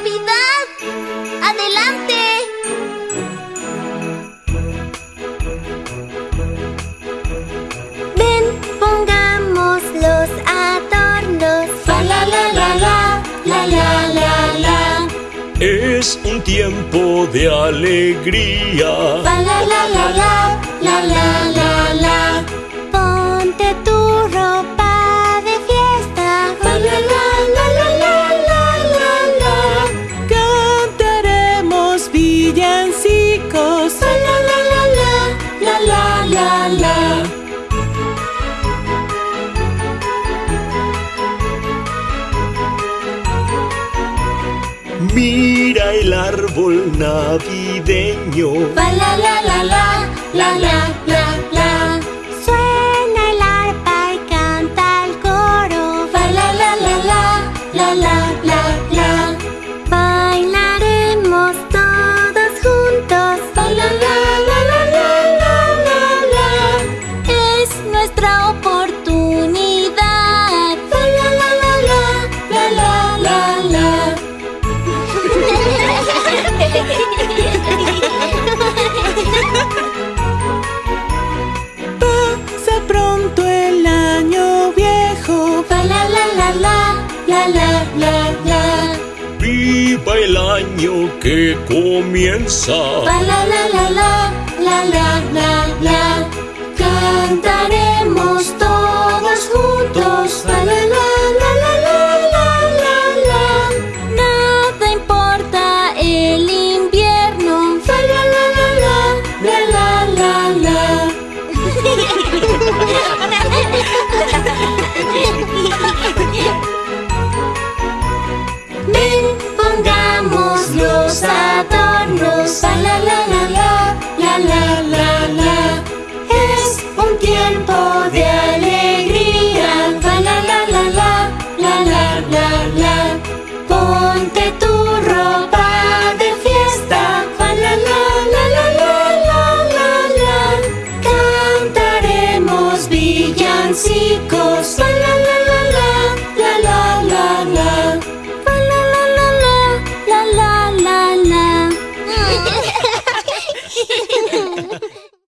Navidad! ¡Adelante! Ven, pongamos los adornos. Fa la la la la, la la la la. Es un tiempo de alegría. Fa la la la la, la la la villancicos. La la la la, la la la la. Mira el árbol navideño. La la la, la la la la. la la la la. Viva el año que comienza. La la la la la la la la la. Cantaremos todos juntos. La la la la la la la la la. Nada importa el invierno. La la la la la la la la la.